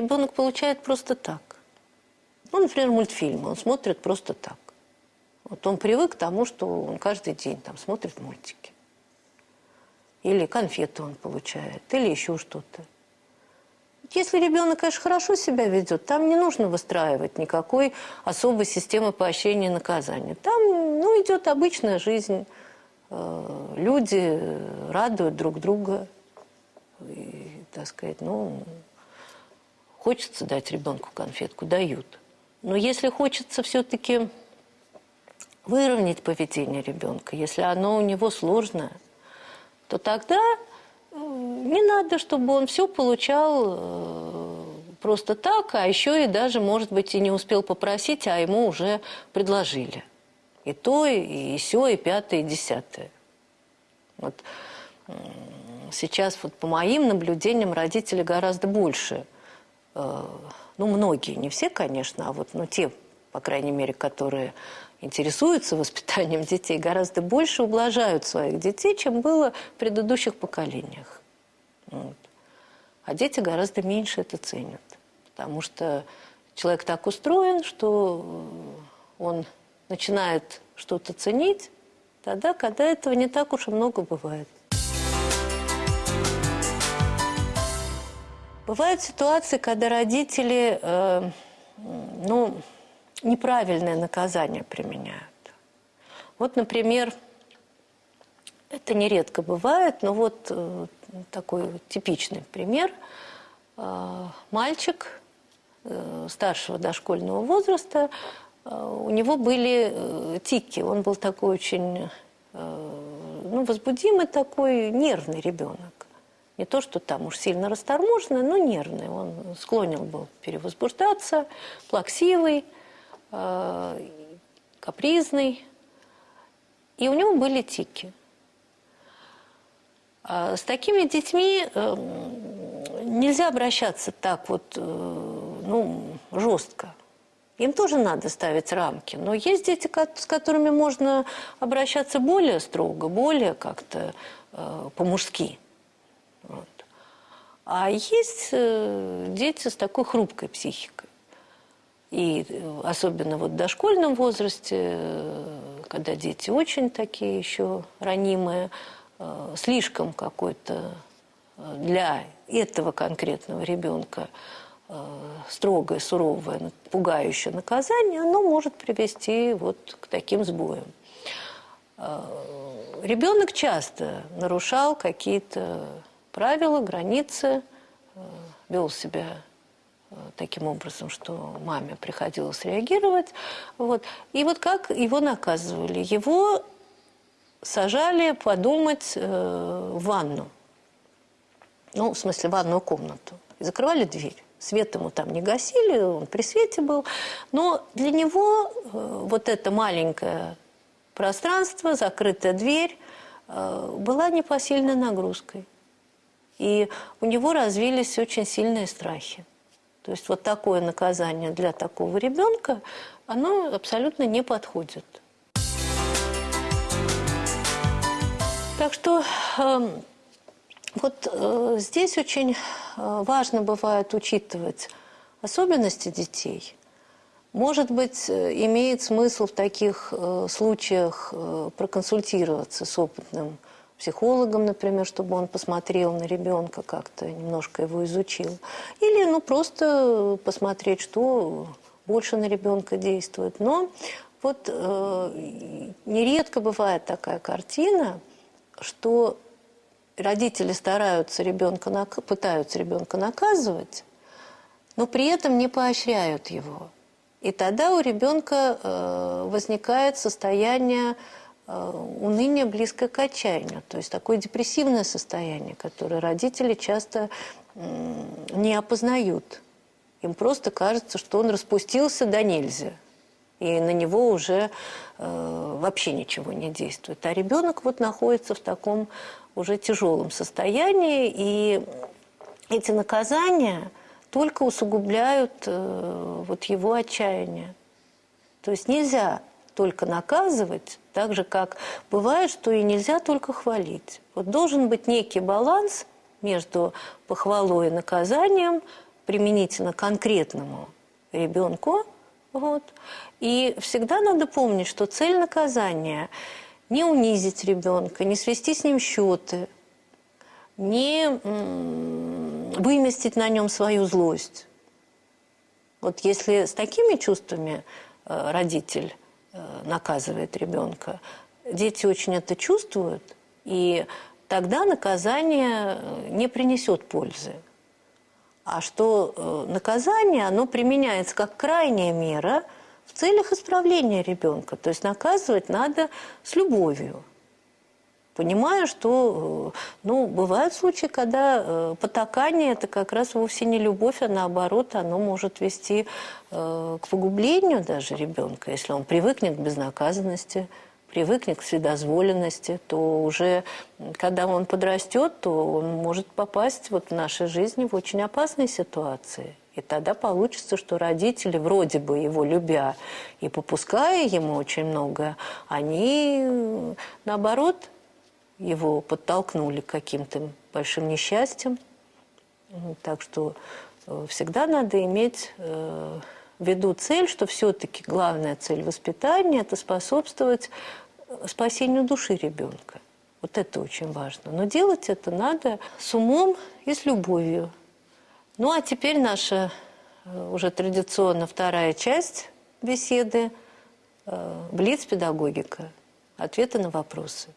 Ребенок получает просто так. Ну, например, мультфильмы он смотрит просто так. Вот он привык к тому, что он каждый день там смотрит мультики. Или конфеты он получает, или еще что-то. Если ребенок, конечно, хорошо себя ведет, там не нужно выстраивать никакой особой системы поощрения и наказания. Там ну, идет обычная жизнь. Э, люди радуют друг друга. И, так сказать, ну, хочется дать ребенку конфетку, дают. Но если хочется все-таки выровнять поведение ребенка, если оно у него сложное, то тогда не надо, чтобы он все получал э, просто так, а еще и даже, может быть, и не успел попросить, а ему уже предложили. И то, и все, и пятое, и десятое. Вот сейчас вот по моим наблюдениям родители гораздо больше, ну, многие, не все, конечно, а вот ну, те, по крайней мере, которые интересуются воспитанием детей, гораздо больше ублажают своих детей, чем было в предыдущих поколениях. Вот. А дети гораздо меньше это ценят. Потому что человек так устроен, что он начинает что-то ценить тогда, когда этого не так уж и много бывает. Бывают ситуации, когда родители, э, ну, неправильное наказание применяют. Вот, например, это нередко бывает, но вот э, такой типичный пример. Э, мальчик э, старшего дошкольного возраста, э, у него были э, тики, он был такой очень э, ну, возбудимый такой, нервный ребенок. Не то, что там уж сильно расторможенный, но нервный. Он склонен был перевозбуждаться, плаксивый. Э, капризный, и у него были тики. А с такими детьми эм, нельзя обращаться так вот, э, ну, жестко. Им тоже надо ставить рамки. Но есть дети, с которыми можно обращаться более строго, более как-то э, по-мужски. Вот. А есть э, дети с такой хрупкой психикой. И э, особенно вот в дошкольном возрасте, э, когда дети очень такие еще ранимые, слишком какой-то для этого конкретного ребенка строгое, суровое, пугающее наказание, оно может привести вот к таким сбоям. Ребенок часто нарушал какие-то правила, границы, вел себя таким образом, что маме приходилось реагировать. Вот. И вот как его наказывали? Его сажали подумать э, в ванну. Ну, в смысле, в ванную комнату. И закрывали дверь. Свет ему там не гасили, он при свете был. Но для него э, вот это маленькое пространство, закрытая дверь, э, была непосильной нагрузкой. И у него развились очень сильные страхи. То есть вот такое наказание для такого ребенка, оно абсолютно не подходит. Так что э, вот э, здесь очень э, важно бывает учитывать особенности детей. Может быть, э, имеет смысл в таких э, случаях э, проконсультироваться с опытным психологом, например, чтобы он посмотрел на ребенка, как-то немножко его изучил. Или ну, просто посмотреть, что больше на ребенка действует. Но вот э, нередко бывает такая картина, что родители стараются ребенка, пытаются ребенка наказывать, но при этом не поощряют его. И тогда у ребенка э, возникает состояние уныние близкое к отчаянию, то есть такое депрессивное состояние, которое родители часто не опознают. Им просто кажется, что он распустился до нельзя, и на него уже э, вообще ничего не действует. А ребенок вот находится в таком уже тяжелом состоянии, и эти наказания только усугубляют э, вот его отчаяние. То есть нельзя только наказывать, так же, как бывает, что и нельзя только хвалить. Вот должен быть некий баланс между похвалой и наказанием, применительно конкретному ребенку. Вот. И всегда надо помнить, что цель наказания не унизить ребенка, не свести с ним счеты, не выместить на нем свою злость. Вот если с такими чувствами э, родитель наказывает ребенка, дети очень это чувствуют, и тогда наказание э, не принесет пользы. А что наказание, оно применяется как крайняя мера в целях исправления ребенка. То есть наказывать надо с любовью понимая, что ну, бывают случаи, когда э, потакание – это как раз вовсе не любовь, а наоборот, оно может вести э, к погублению даже ребенка, если он привыкнет к безнаказанности, привыкнет к вседозволенности, то уже, когда он подрастет, то он может попасть вот в нашей жизни в очень опасные ситуации. И тогда получится, что родители, вроде бы его любя и попуская ему очень многое, они, наоборот, его подтолкнули к каким-то большим несчастьям. Так что э, всегда надо иметь э, в виду цель, что все-таки главная цель воспитания – это способствовать э, спасению души ребенка. Вот это очень важно. Но делать это надо с умом и с любовью. Ну а теперь наша уже традиционно вторая часть беседы – блиц-педагогика. Ответы на вопросы.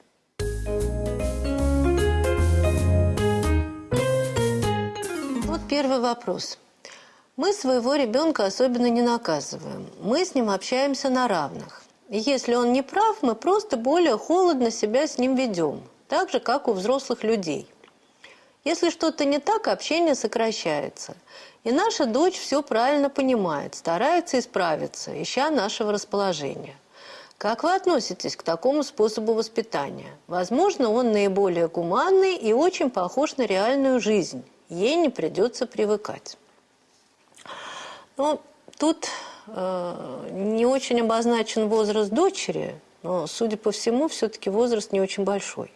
Первый вопрос. Мы своего ребенка особенно не наказываем. Мы с ним общаемся на равных. И если он не прав, мы просто более холодно себя с ним ведем. Так же, как у взрослых людей. Если что-то не так, общение сокращается. И наша дочь все правильно понимает, старается исправиться, ища нашего расположения. Как вы относитесь к такому способу воспитания? Возможно, он наиболее гуманный и очень похож на реальную жизнь ей не придется привыкать. Ну, тут э, не очень обозначен возраст дочери, но, судя по всему, все-таки возраст не очень большой.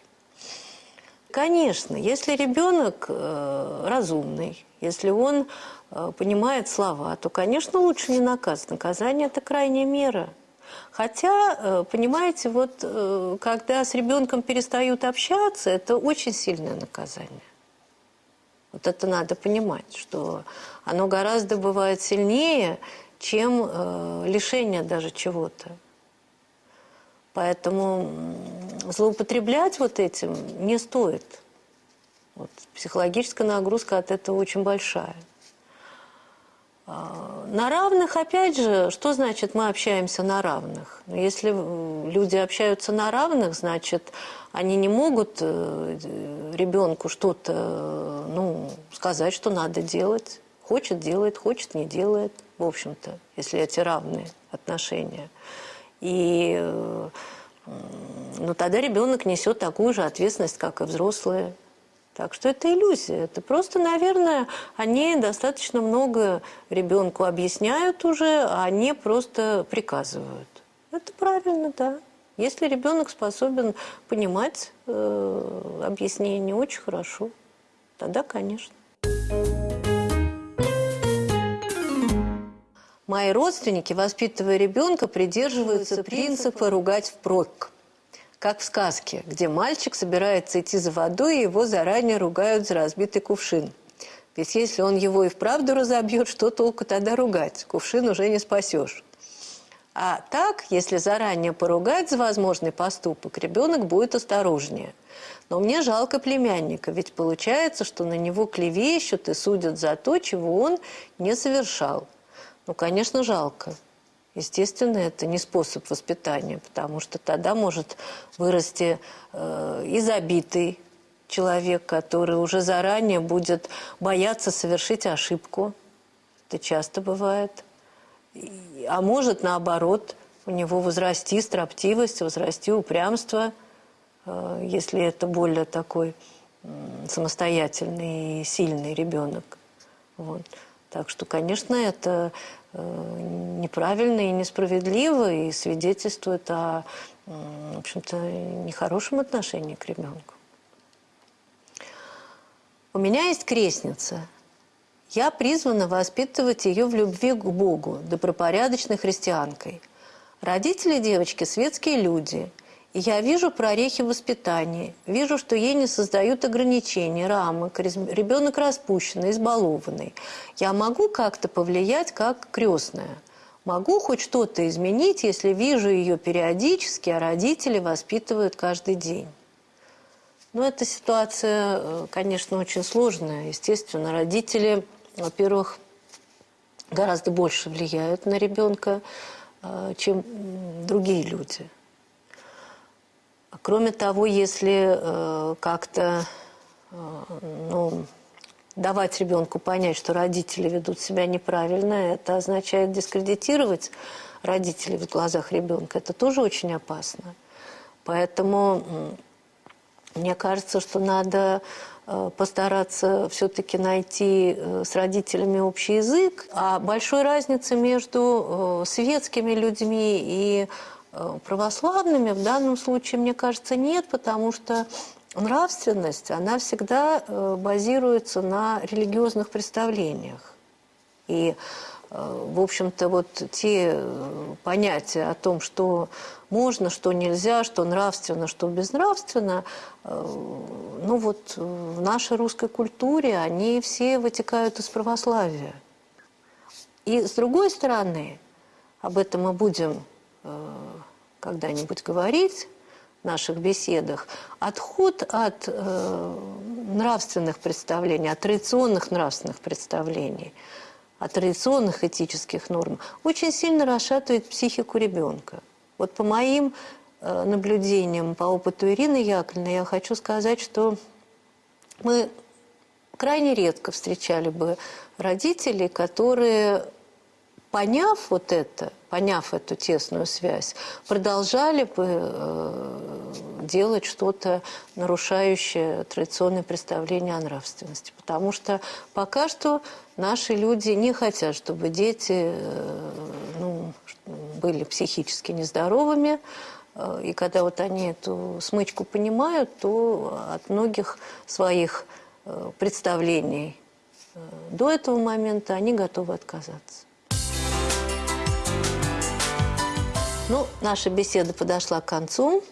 Конечно, если ребенок э, разумный, если он э, понимает слова, то, конечно, лучше не наказывать. Наказание – это крайняя мера. Хотя, э, понимаете, вот э, когда с ребенком перестают общаться, это очень сильное наказание. Вот это надо понимать, что оно гораздо бывает сильнее, чем э, лишение даже чего-то. Поэтому злоупотреблять вот этим не стоит. Вот, психологическая нагрузка от этого очень большая. А, на равных, опять же, что значит мы общаемся на равных? Ну, если люди общаются на равных, значит, они не могут э, ребенку что-то ну, сказать, что надо делать. Хочет – делает, хочет – не делает, в общем-то, если эти равные отношения. И э, ну, тогда ребенок несет такую же ответственность, как и взрослые. Так что это иллюзия. Это просто, наверное, они достаточно много ребенку объясняют уже, а они просто приказывают. Это правильно, да. Если ребенок способен понимать э, объяснение, очень хорошо. Тогда, конечно. Мои родственники, воспитывая ребенка, придерживаются принципа «ругать впрок» как в сказке, где мальчик собирается идти за водой, и его заранее ругают за разбитый кувшин. Ведь если он его и вправду разобьет, что толку тогда ругать? Кувшин уже не спасешь. А так, если заранее поругать за возможный поступок, ребенок будет осторожнее. Но мне жалко племянника, ведь получается, что на него клевещут и судят за то, чего он не совершал. Ну, конечно, жалко. Естественно, это не способ воспитания, потому что тогда может вырасти э, и забитый человек, который уже заранее будет бояться совершить ошибку. Это часто бывает. А может, наоборот, у него возрасти строптивость, возрасти упрямство, э, если это более такой самостоятельный и сильный ребенок. Вот. Так что, конечно, это неправильно и несправедливо и свидетельствует о, в общем-то, нехорошем отношении к ребенку. У меня есть крестница, Я призвана воспитывать ее в любви к Богу, добропорядочной христианкой. Родители девочки – светские люди. Я вижу прорехи в воспитании, вижу, что ей не создают ограничений, рамок, ребенок распущенный, избалованный. Я могу как-то повлиять как крестная. Могу хоть что-то изменить, если вижу ее периодически, а родители воспитывают каждый день. Но эта ситуация, э, конечно, очень сложная. Естественно, родители во-первых, гораздо больше влияют на ребенка, э, чем другие люди. Кроме того, если э, как-то э, ну, давать ребенку понять, что родители ведут себя неправильно, это означает дискредитировать родителей в глазах ребенка. Это тоже очень опасно. Поэтому мне кажется, что надо Э, постараться все-таки найти э, с родителями общий язык. А большой разницы между э, светскими людьми и православными в данном случае, мне кажется, нет, потому что нравственность, она всегда базируется на религиозных представлениях. И Э, в общем-то, вот те э, понятия о том, что можно, что нельзя, что нравственно, что безнравственно, э, ну вот в нашей русской культуре они все вытекают из православия. И с другой стороны, об этом мы будем когда-нибудь говорить в наших беседах, отход от нравственных представлений, от традиционных нравственных представлений – от традиционных этических норм, очень сильно расшатывает психику ребенка. Вот по моим э, наблюдениям, по опыту Ирины Яковлевны, я хочу сказать, что мы крайне редко встречали бы родителей, которые, поняв вот это, поняв эту тесную связь, продолжали бы э, делать что-то, нарушающее традиционное представление о нравственности. Потому что пока что наши люди не хотят, чтобы дети э, ну, были психически нездоровыми, э, и когда вот они эту смычку понимают, то от многих своих представлений до этого момента они готовы отказаться. Ну, наша беседа подошла к концу.